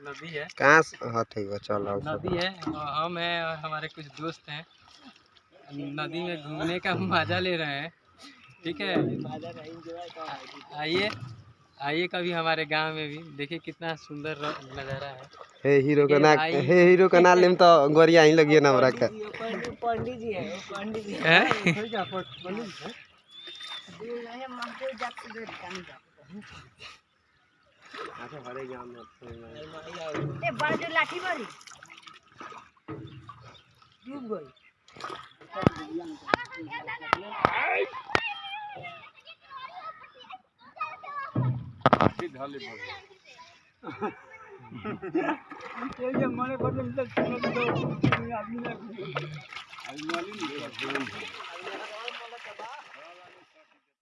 नदी है। कहाँ से? हाँ है चल नदी है हम हैं और हमारे कुछ दोस्त हैं। नदी में घूमने का मज़ा ले रहे हैं। ठीक है? आइए आइए कभी हमारे गाँव में भी। देखिए कितना सुंदर नज़ारा है। हे हीरो का ना हे हीरो का नाम लेम तो गोरिया ही लगिए ना हमरा के पंडित जी है वो पंडित जी हैं? હાથે હરે ગયા આમ એ બાજુ લાઠી મારી ડૂબ ગઈ મને બદલ આદમી